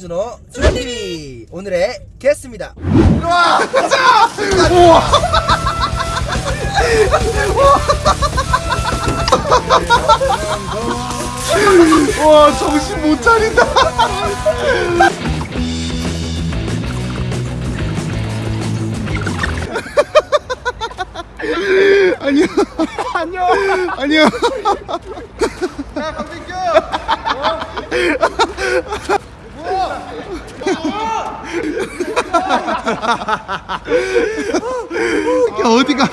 정준호 주TV. 오늘의 게스트입니다. 와! 정신 못 차린다. 아니요 안녕. 안녕. 야 어디가?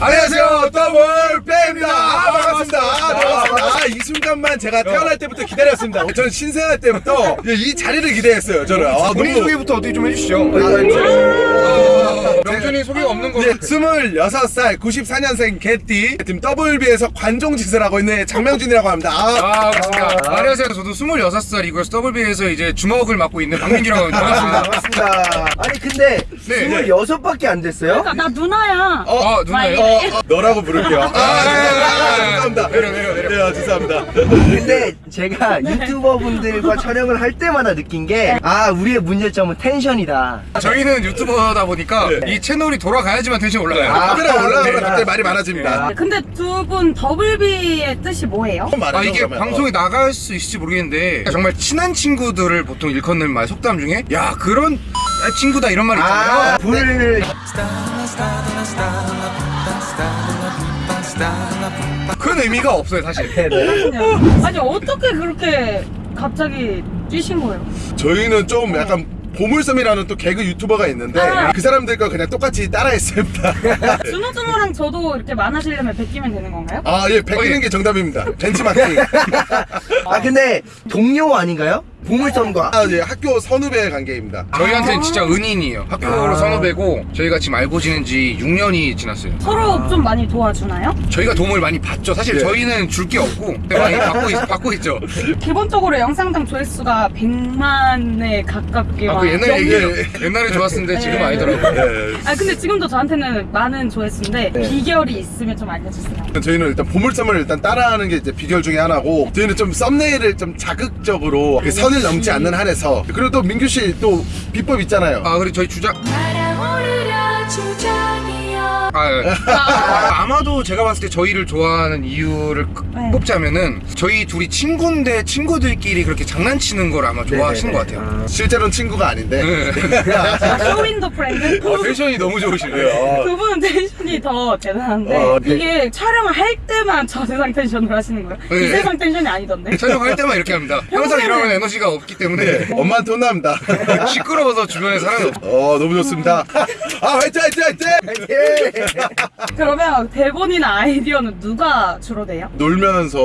안녕하세요. 더블 빼입니다. 아, 반갑습니다. 아, 반갑습니다. 아, 이 순간만 제가 태어날 때부터 기다렸습니다. 저는 신생아 때부터 이 자리를 기대했어요 저는. 아, 본인 소개부터 어떻게 좀 해주시죠 명준이 소개가 없는 거 네, 26살 94년생 개띠 팀 WB에서 관종짓을 하고 있는 장명준이라고 합니다 아, 아, 반갑습니다. 안녕하세요. 저도 26살이고요. WB에서 이제 주먹을 맡고 있는 박민규라고 합니다. 반갑습니다. 반갑습니다. 아니 근데 네. 26밖에 안 됐어요? 그러니까 나 누나야. 어, 누나요? 어, 어, 너라고 부를게요 아, 아, 네, 네, 아, 네, 죄송합니다 내려, 내려, 내려. 네, 아, 죄송합니다 근데 제가 유튜버 분들과 촬영을 할 때마다 느낀 게 아 우리의 문제점은 텐션이다. 저희는 유튜버다 보니까 네. 이 채널이 돌아가야지만 텐션 올라가요. 아, 카메라 올라가면 네. 갑자기 말이 많아집니다 근데 두 분 더블비의 뜻이 뭐예요? 말해줘, 아, 이게 그러면. 방송에 나갈 수 있을지 모르겠는데 정말 친한 친구들을 보통 일컫는 말 속담 중에 야 그런 친구다 이런 말 있잖아요. 아 불. 그런 의미가 없어요 사실. 아니 어떻게 그렇게 갑자기 뛰신 거예요? 저희는 좀 약간 보물섬이라는 또 개그 유튜버가 있는데 아. 그 사람들과 그냥 똑같이 따라했습니다. 준호준호랑 저도 이렇게 많아지려면 베끼면 되는 건가요? 아, 예, 베끼는 어, 예. 게 정답입니다. 벤치마킹. 아 근데 동료 아닌가요? 보물섬과. 아, 예, 학교 선후배 관계입니다. 저희한테는 진짜 은인이에요. 학교로 아. 선후배고 저희가 지금 알고 지낸 지 6년이 지났어요. 서로 좀 많이 도와주나요? 저희가 도움을 많이 받죠. 사실 네. 저희는 줄 게 없고 많이 받고, 있, 받고 있죠. 기본적으로 영상당 조회수가 100만에 가깝게 아, 막그 옛날 넘- 얘기 옛날에 좋았는데 지금 네. 아니더라고요. 예. 아 근데 지금도 저한테는 많은 조회수인데 네. 비결이 있으면 좀 알려주세요. 저희는 일단 보물섬을 일단 따라하는 게 이제 비결 중에 하나고 저희는 좀 썸네일을 좀 자극적으로 그 선을 넘지 않는 한에서 그리고 또 민규 씨 또 비법 있잖아요. 아 그리고 저희 주작 날아오르려 주장이여 아, 예. 아, 아마도 제가 봤을 때 저희를 좋아하는 이유를 끄- 네. 꼽자면은 저희 둘이 친구인데 친구들끼리 그렇게 장난치는 걸 아마 좋아하시는 것 같아요. 실제로는 친구가 아닌데. 네. 아, 쇼윈도 Friend? 아, 텐션이 너무 좋으시네요. 두 분은 텐션이 더 대단한데 어, 네. 이게 촬영을 할 때만 저 세상 텐션을 하시는 거예요? 네. 이 세상 텐션이 아니던데? 촬영할 때만 이렇게 합니다. 항상 이러면 에너지가 없기 때문에 네, 엄마한테 혼납니다. 시끄러워서 주변에 사람이 없어. 어, 너무 좋습니다. 아, 화이팅, 화이팅, 화이팅! 그러면 대본이나 아이디어는 누가 주로 내요? 놀면서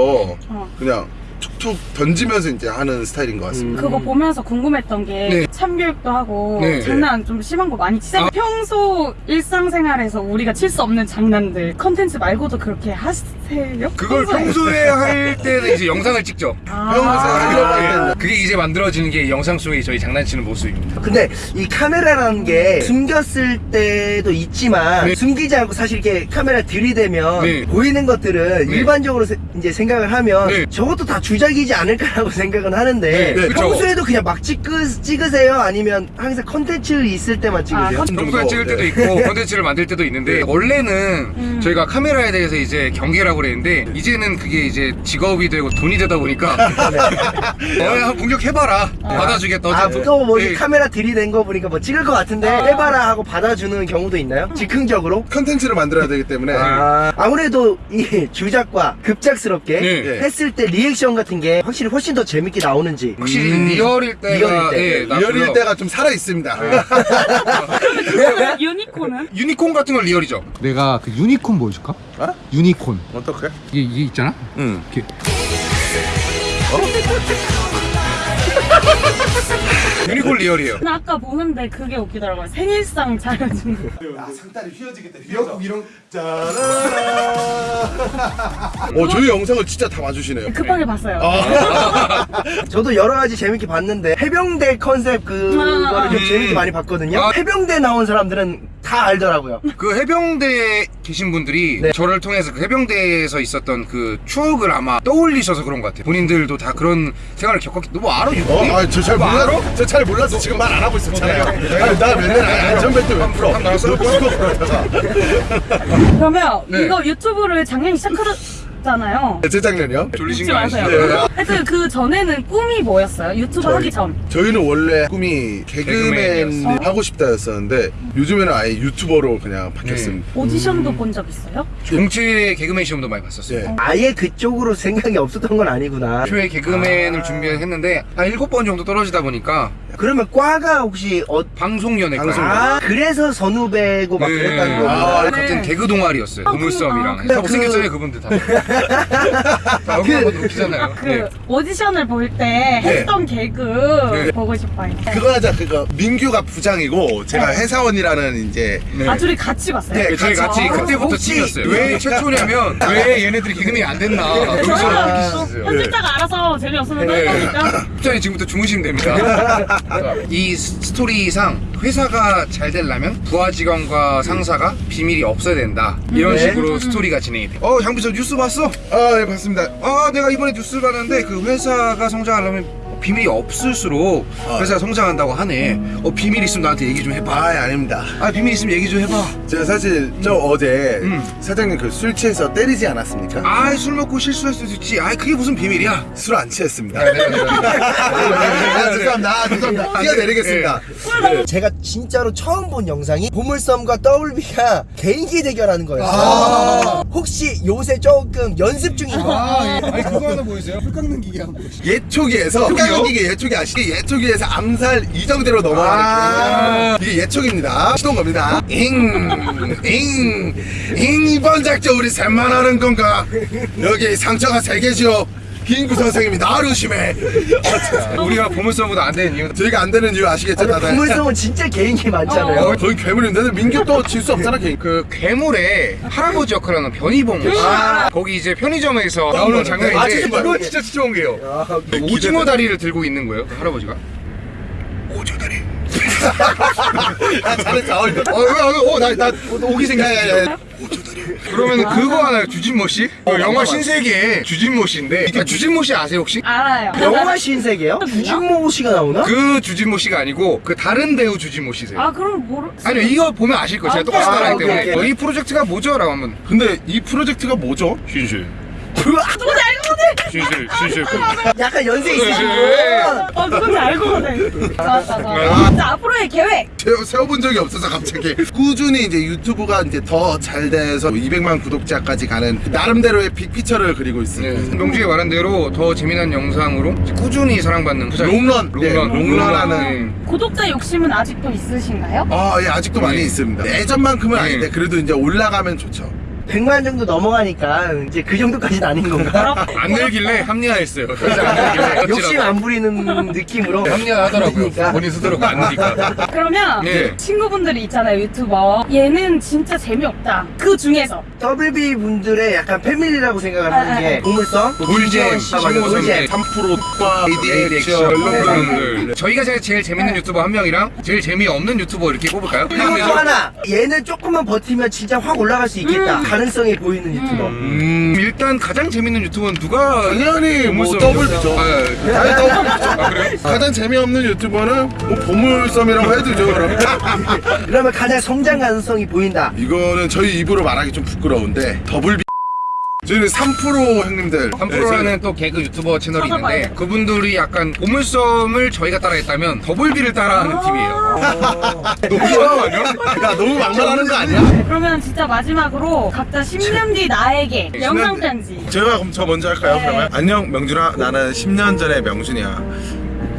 어. 그냥 툭툭 던지면서 이제 하는 스타일인 것 같습니다. 그거 보면서 궁금했던 게 네. 참교육도 하고 네. 장난 좀 심한 거 많이 치잖아요 아. 평소 일상생활에서 우리가 칠 수 없는 장난들 컨텐츠 말고도 그렇게 하세요? 그걸 평소에 할 때는 이제 영상을 찍죠. 아. 평소에 때는. 그게 이제 만들어지는 게 영상 속의 저희 장난치는 모습입니다. 근데 이 카메라라는 게 숨겼을 때도 있지만 네. 숨기지 않고 사실 이렇게 카메라 들이대면 네. 보이는 것들은 네. 일반적으로 세- 이제 생각을 하면 네. 저것도 다 주작이지 않을까라고 생각은 하는데 네, 네. 평소에도 그냥 막 찍으, 찍으세요? 아니면 항상 컨텐츠 있을 때만 찍으세요? 컨- 평소에 찍을 때도 있고 콘텐츠를 만들 때도 있는데 원래는 음. 저희가 카메라에 대해서 이제 경계라고 그랬는데 이제는 그게 이제 직업이 되고 돈이 되다 보니까 어, 한번 공격해봐라 받아주겠다 아. 그거 뭐 네. 카메라 들이댄 거 보니까 뭐 찍을 것 같은데 해봐라 하고 받아주는 경우도 있나요? 즉흥적으로? 컨텐츠를 만들어야 되기 때문에 아, 아무래도 이 주작과 급작스럽게 네. 했을 때 리액션 같은 게 확실히 훨씬 더 재밌게 나오는지 확실히 음. 리얼일 때가 리얼일 때. 예. 리얼일 때가 좀 살아 있습니다. 유니콘은? 유니콘 같은 건 리얼이죠 내가 그 유니콘 보여줄까? 유니콘 어떻게? 이게, 이게 있잖아 응. 이렇게 유니콘 리얼이에요 나 아까 보는데 그게 웃기더라고요 생일상 차려주는 거 아, 상다리 휘어지게 돼. 미역국 이런 짜라라. 어, 저희 영상을 진짜 다 봐주시네요. 급하게 봤어요 저도 여러 가지 재밌게 봤는데 해병대 컨셉 그거를 좀 음. 재밌게 많이 봤거든요. 아. 해병대 나온 사람들은 다 알더라고요. 그 해병대 계신 분들이 네. 저를 통해서 그 해병대에서 있었던 그 추억을 아마 떠올리셔서 그런 것 같아요. 본인들도 다 그런 생활을 겪었기 때문에 뭐 알아? 어, 아, 저잘 몰라. 저잘 몰라서 지금 말 안 하고 있었잖아요. 아니, 나 맨날 안전벨트 왜 풀어? 한 나왔어? 그러면 네. 이거 유튜브를 작년에 시작하 셨잖아요. 재작년이요? 졸리신 거 아니시죠? 마세요. 하여튼 그 전에는 꿈이 뭐였어요? 유튜브 하기 전. 저희는 원래 꿈이 개그맨 개그맨이었어. 하고 싶다였었는데 요즘에는 아예 유튜버로 그냥 바뀌었습니다. 오디션도 본 적 있어요? 공채 개그맨 시험도 많이 봤었어요. 예. 아예 그쪽으로 생각이 없었던 건 아니구나. 초에 개그맨을 준비했는데 한 일곱 번 정도 떨어지다 보니까 그러면 과가 혹시 어... 방송연예과 방송. 아 그래서 선후배고 막 그랬다는 거구나. 아, 네. 같은 개그 동아리였어요. 아, 보물섬이랑. 그- 다 아, 못생겼잖아요, 그분들 다. 다 얼굴 한번 웃기잖아요. 그 네. 오디션을 볼 때 했던 개그 네. 보고 싶어요. 그거 하자 그거 민규가 부장이고 제가 네. 회사원이라는 이제 아 둘이 같이 봤어요? 네, 저희 같이 아, 그때부터 팀이었어요. 왜 최초냐면 왜 얘네들이 개그맨이 안 됐나 여기서 저는. 편집자가 알아서 재미없으면 네. 할 거니까 부장님 지금부터 주무시면 됩니다. 이 스- 스토리상 회사가 잘 되려면 부하 직원과 상사가 비밀이 없어야 된다. 이런 네. 식으로 스토리가 진행이 돼. 어, 장 비서 뉴스 봤어? 아네 봤습니다. 아, 내가 이번에 뉴스 봤는데 그 회사가 성장하려면 비밀이 없을수록 회사가 성장한다고 하네. 어, 비밀 있으면 나한테 얘기 좀 해봐. 아 아닙니다. 아, 비밀 있으면 얘기 좀 해봐. 제가 사실 저 어제 음. 사장님 그 술 취해서 때리지 않았습니까? 아, 술 먹고 실수할 수도 있지. 아, 그게 무슨 비밀이야? 술 안 취했습니다. 아, 죄송합니다. 아, 죄송합니다. 뛰어내리겠습니다. 제가 진짜로 처음 본 영상이 보물섬과 WB가 개인기 대결하는 거였어요. 아. 혹시 요새 조금 연습 중인 거? 아니, 그거 하나 보이세요? 풀 깎는 기계 한번 보여주세요. 예초기에서 풀 깎는 기계 예초기 아시게 예초기에서 암살 이정재로 넘어가는 아. 게 이게 예초기입니다. 시동 겁니다. 잉, 잉, 잉 이번 작전 우리 셋만 하는 건가? 여기 상처가 세개 죠. 김구 선생님이 나를 심해. 우리가 보물섬보다 안 되는 이유 저희가 안 되는 이유 아시겠죠, 아니, 다들? 보물섬은 진짜 개인기 많잖아요. 어, 거의 괴물인데 민규 또 질 수 없잖아, 걔. 그 괴물의 할아버지 역할을 하는 변희봉 씨. 거기 이제 편의점에서 나오는 아, 장면인데 진짜 그거? 진짜 추운 게요. 아, 오징어 다리를 들고 있는 거예요, 그 할아버지가. 오징어 다리. 아, 잘했어. 어, 이거. 어, 어, 어, 나, 나 오기 생겼어. 그러면 그거 하나요, 주진모 씨? 그 영화 신세계의 주진모 씨인데, 아, 주진모 씨 아세요 혹시? 알아요. 영화 신세계요? 주진모 씨가 나오나? 그 주진모 씨가 아니고 그 다른 배우 주진모 씨세요. 아 그럼 모르. 아니요, 이거 보면 아실 거예요. 제가 아, 똑같이 아, 따라하기 오케이, 때문에. 오케이. 어, 이 프로젝트가 뭐죠? 라고 하면 근데 이 프로젝트가 뭐죠? 신실, 누군지 알고 거든. 신실, 신실. 약간 연세 있으신 네. 분. 어 누군지 알고 거든. 좋았다 좋았다. 자 앞으로의 계획. 세워, 세워본 적이 없어서 갑자기 꾸준히 이제 유튜브가 이제 더 잘 돼서 200만 구독자까지 가는 나름대로의 빅피처를 그리고 네. 있습니다. 명주에 말한 대로 더 재미난 영상으로 꾸준히 사랑받는. 롱런, 롱런, 네, 롱런하는 네. 구독자 욕심은 아직도 있으신가요? 아, 예, 아직도 많이 네. 있습니다. 예전만큼은 네. 아닌데 그래도 이제 올라가면 좋죠. 100만 정도 넘어가니까 이제 그 정도까지는 아닌 건가? 안 늘길래 합리화했어요. 안 늘길래. 욕심 안 부리는 느낌으로 합리화하더라고요. 그러니까. 본인 스스로가 안 느니까. 그러면 네. 친구분들이 있잖아요 유튜버. 얘는 진짜 재미없다. 그 중에서 WB 분들의 약간 패밀리라고 생각을 아, 하는 아, 게 아. 보물섬, 돌잼, 아. 네. 3%과 AD 액션, 액션 이런 분들. 저희가 제일, 제일 재밌는 유튜버 한 명이랑 제일 재미없는 유튜버 이렇게 뽑을까요? 그리고 또 하나 얘는 조금만 버티면 진짜 확 올라갈 수 있겠다 가능성이 보이는 유튜버 음, 일단 가장 재밌는 유튜버는 누가 당연히 뭐? 더블비죠. 아, 예. 아니, 더블비죠. 아, 그래요? 가장 재미없는 유튜버는 뭐 보물섬이라고 해두죠, 그럼. 그러면 가장 성장 가능성이 보인다 이거는 저희 입으로 말하기 좀 부끄러운데 더블비 저희는 3% 형님들 3프로라는 또 개그 유튜버 채널이. 있는데 그분들이 약간 보물섬을 저희가 따라했다면 더블비를 따라하는 팀이에요. 너무 아니야? 야 너무 막말하는 거 아니야? 그러면 진짜 마지막으로 각자 10년 뒤 나에게 영상 편지. 제가 그럼 저 먼저 할까요 네. 그러면? 안녕 명준아 나는 10년 전의 명준이야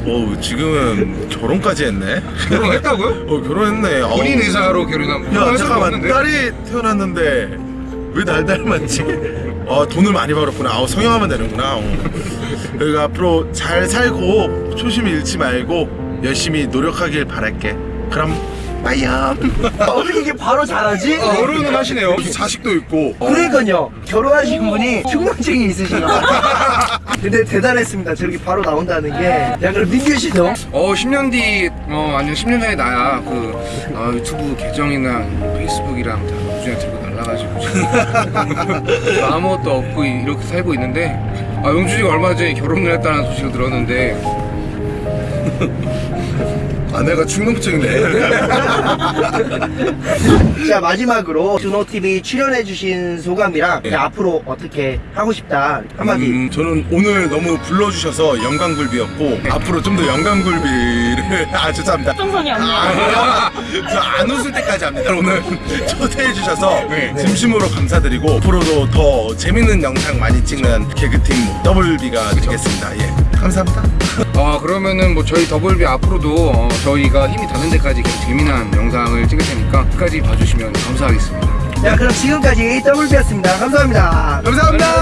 오 지금은 결혼까지 했네 결혼했다고요? 어 결혼했네 어. 본인 의사로 결혼한 야 잠깐만? 딸이 태어났는데 왜 날 닮았지? 어 돈을 많이 벌었구나. 아우 성형하면 되는구나. 어. 그러니까 앞으로 잘 살고 초심 잃지 말고 열심히 노력하길 바랄게. 그럼 빠이야. 어떻게 이게 바로 잘하지? 결혼은 하시네요. 자식도 있고. 그러니까요. 결혼하신 분이 충동증이 있으신가 봐 근데 대단했습니다. 저렇게 바로 나온다는 게. 야 그럼 민규 씨도 어 10년 뒤, 어 아니요. 10년 전에 나야. 그 어, 유튜브 계정이랑 페이스북이랑 다 우주에 들고 가지고 아무것도 없고 이렇게 살고 있는데 아 영준이가 얼마 전에 결혼을 했다는 소식을 들었는데 아내가 충동증이네. 자 마지막으로 준호 TV 출연해주신 소감이랑 이제 앞으로 어떻게 하고 싶다 한마디. 음, 저는 오늘 너무 불러주셔서 영광굴비였고 앞으로 좀 더 영광굴비를 아 죄송합니다. 없네요. 저안 웃을 때까지 합니다. 오늘 초대해 주셔서 네. 진심으로 감사드리고 앞으로도 더 재밌는 영상 많이 찍는 개그팀 더블비가 되겠습니다. 예, 감사합니다. 아 그러면은 뭐 저희 더블비 앞으로도 어, 저희가 힘이 닿는 데까지 계속 재미난 영상을 찍을 테니까 끝까지 봐주시면 감사하겠습니다 자 그럼 지금까지 더블비였습니다. 감사합니다. 감사합니다.